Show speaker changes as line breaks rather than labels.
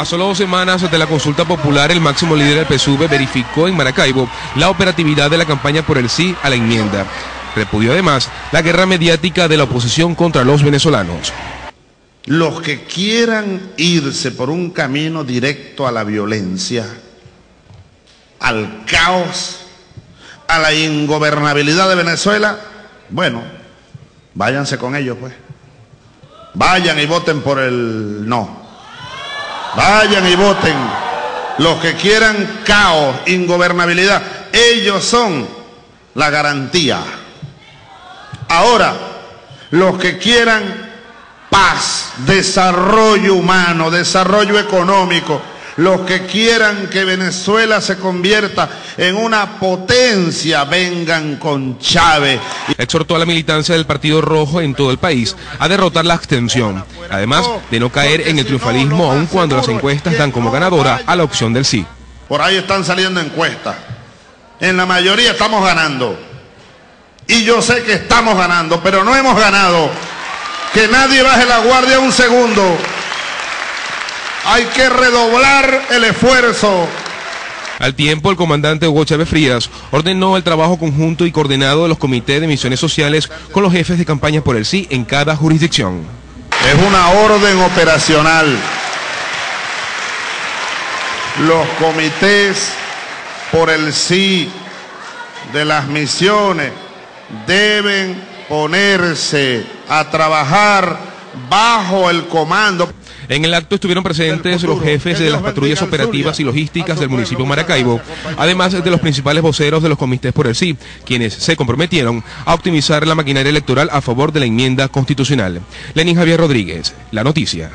A solo dos semanas de la consulta popular, el máximo líder del PSUV verificó en Maracaibo la operatividad de la campaña por el sí a la enmienda. Repudió además la guerra mediática de la oposición contra los venezolanos.
Los que quieran irse por un camino directo a la violencia, al caos, a la ingobernabilidad de Venezuela, bueno, váyanse con ellos pues. Vayan y voten por el no. Vayan y voten. Los que quieran caos, ingobernabilidad, ellos son la garantía. Ahora, los que quieran paz, desarrollo humano, desarrollo económico, los que quieran que Venezuela se convierta en una potencia, vengan con Chávez.
Exhortó a la militancia del Partido Rojo en todo el país a derrotar la abstención, además de no caer en el triunfalismo aun cuando las encuestas dan como ganadora a la opción del sí.
Por ahí están saliendo encuestas. En la mayoría estamos ganando. Y yo sé que estamos ganando, pero no hemos ganado. Que nadie baje la guardia un segundo. Hay que redoblar el esfuerzo.
Al tiempo, el comandante Hugo Chávez Frías ordenó el trabajo conjunto y coordinado de los comités de misiones sociales con los jefes de campaña por el sí en cada jurisdicción.
Es una orden operacional. Los comités por el sí de las misiones deben ponerse a trabajar bajo el comando.
En el acto estuvieron presentes los jefes de las patrullas operativas y logísticas del municipio de Maracaibo, además de los principales voceros de los comités por el sí, quienes se comprometieron a optimizar la maquinaria electoral a favor de la enmienda constitucional. Lenín Javier Rodríguez, La Noticia.